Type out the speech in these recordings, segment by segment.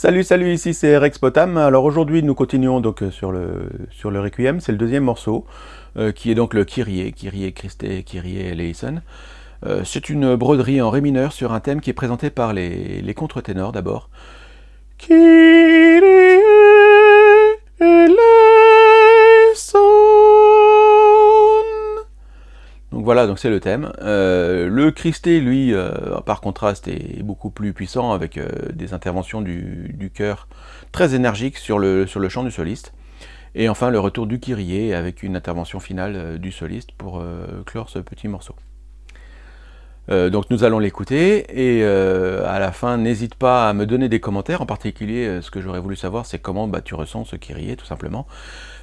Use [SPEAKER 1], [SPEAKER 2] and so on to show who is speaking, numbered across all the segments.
[SPEAKER 1] Salut, salut, ici c'est Rex Potam. Alors aujourd'hui nous continuons donc euh, sur le, sur le Requiem, c'est le deuxième morceau, euh, qui est donc le Kyrie, Kyrie Christé, Kyrie Eleison. Euh, c'est une broderie en ré mineur sur un thème qui est présenté par les, les contre-ténors d'abord. Kyrie voilà, donc c'est le thème. Euh, le Christé, lui, euh, par contraste, est beaucoup plus puissant avec euh, des interventions du, du chœur très énergiques sur le, sur le chant du soliste. Et enfin, le retour du Kyrie avec une intervention finale du soliste pour clore ce petit morceau. Donc nous allons l'écouter et à la fin n'hésite pas à me donner des commentaires, en particulier ce que j'aurais voulu savoir c'est comment bah, tu ressens ce Kyrie tout simplement.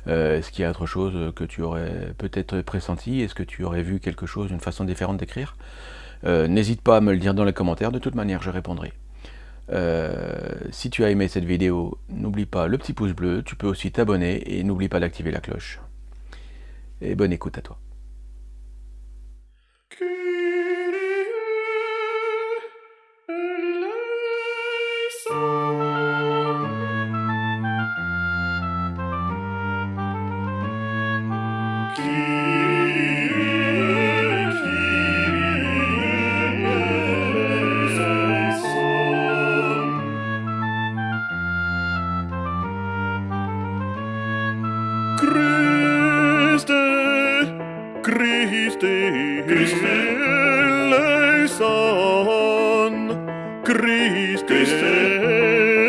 [SPEAKER 1] Euh, est-ce qu'il y a autre chose que tu aurais peut-être pressenti? Est-ce que tu aurais vu quelque chose, d'une façon différente d'écrire? Euh, N'hésite pas à me le dire dans les commentaires, de toute manière je répondrai. Euh, si tu as aimé cette vidéo, n'oublie pas le petit pouce bleu, tu peux aussi t'abonner et n'oublie pas d'activer la cloche. Et bonne écoute à toi.
[SPEAKER 2] Christi, Christi, eleison, Christe, Christi,